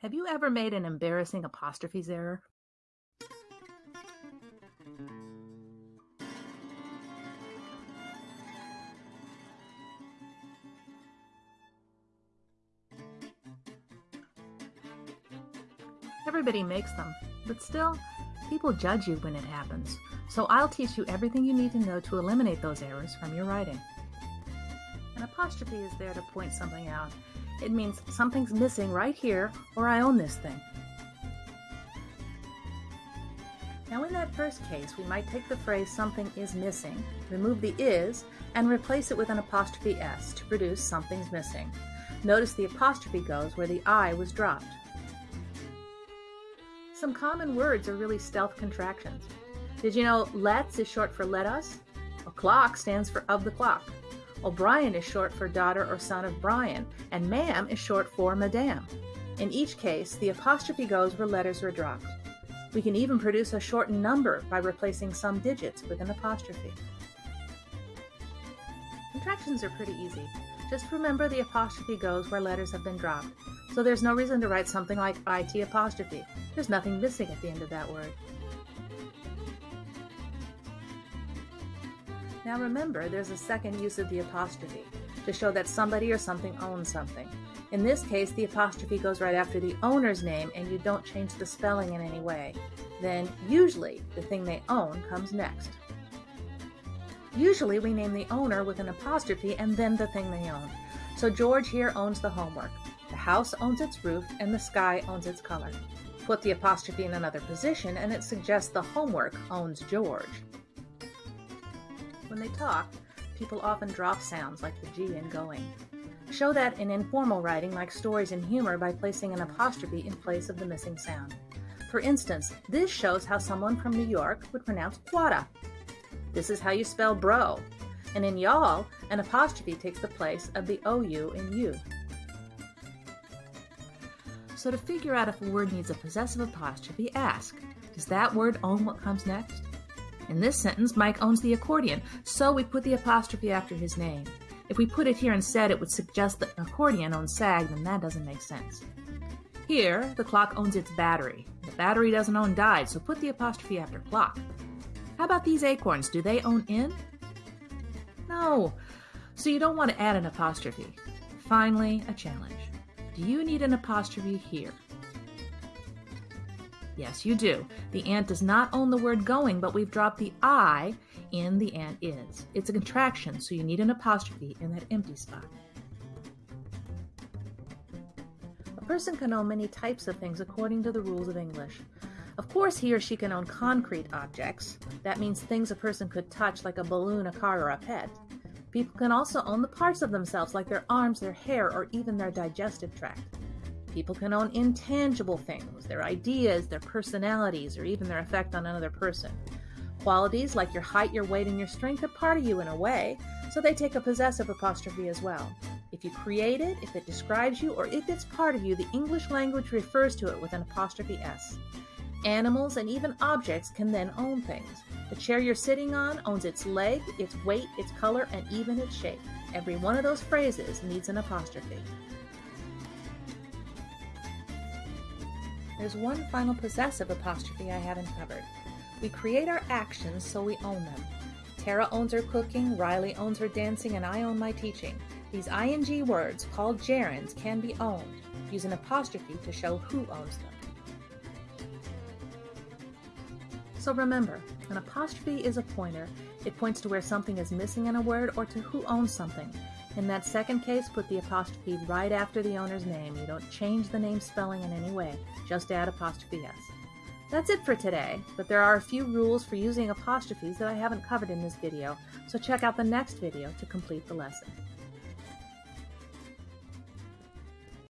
Have you ever made an embarrassing apostrophes error? Everybody makes them, but still, people judge you when it happens. So I'll teach you everything you need to know to eliminate those errors from your writing. An apostrophe is there to point something out it means something's missing right here, or I own this thing. Now in that first case, we might take the phrase something is missing, remove the is, and replace it with an apostrophe s to produce something's missing. Notice the apostrophe goes where the I was dropped. Some common words are really stealth contractions. Did you know let's is short for let us? O'clock stands for of the clock. O'Brien is short for daughter or son of Brian, and ma'am is short for madame. In each case, the apostrophe goes where letters were dropped. We can even produce a shortened number by replacing some digits with an apostrophe. Contractions are pretty easy. Just remember the apostrophe goes where letters have been dropped, so there's no reason to write something like IT apostrophe. There's nothing missing at the end of that word. Now remember, there's a second use of the apostrophe to show that somebody or something owns something. In this case, the apostrophe goes right after the owner's name and you don't change the spelling in any way. Then, usually, the thing they own comes next. Usually, we name the owner with an apostrophe and then the thing they own. So George here owns the homework. The house owns its roof and the sky owns its color. Put the apostrophe in another position and it suggests the homework owns George. When they talk, people often drop sounds like the G in going. Show that in informal writing like stories and humor by placing an apostrophe in place of the missing sound. For instance, this shows how someone from New York would pronounce quada. This is how you spell bro. And in y'all, an apostrophe takes the place of the OU in you. So to figure out if a word needs a possessive apostrophe, ask, does that word own what comes next? In this sentence, Mike owns the accordion, so we put the apostrophe after his name. If we put it here instead, it would suggest that accordion owns SAG, then that doesn't make sense. Here, the clock owns its battery. The battery doesn't own died, so put the apostrophe after clock. How about these acorns? Do they own in? No. So you don't want to add an apostrophe. Finally, a challenge. Do you need an apostrophe here? Yes, you do. The ant does not own the word going, but we've dropped the I in the ant is. It's a contraction, so you need an apostrophe in that empty spot. A person can own many types of things according to the rules of English. Of course, he or she can own concrete objects. That means things a person could touch, like a balloon, a car, or a pet. People can also own the parts of themselves, like their arms, their hair, or even their digestive tract. People can own intangible things, their ideas, their personalities, or even their effect on another person. Qualities like your height, your weight, and your strength are part of you in a way, so they take a possessive apostrophe as well. If you create it, if it describes you, or if it's part of you, the English language refers to it with an apostrophe S. Animals and even objects can then own things. The chair you're sitting on owns its leg, its weight, its color, and even its shape. Every one of those phrases needs an apostrophe. There's one final possessive apostrophe I haven't covered. We create our actions so we own them. Tara owns her cooking, Riley owns her dancing, and I own my teaching. These ing words, called gerunds, can be owned. Use an apostrophe to show who owns them. So remember, an apostrophe is a pointer. It points to where something is missing in a word or to who owns something. In that second case, put the apostrophe right after the owner's name. You don't change the name spelling in any way, just add apostrophe s. That's it for today, but there are a few rules for using apostrophes that I haven't covered in this video, so check out the next video to complete the lesson.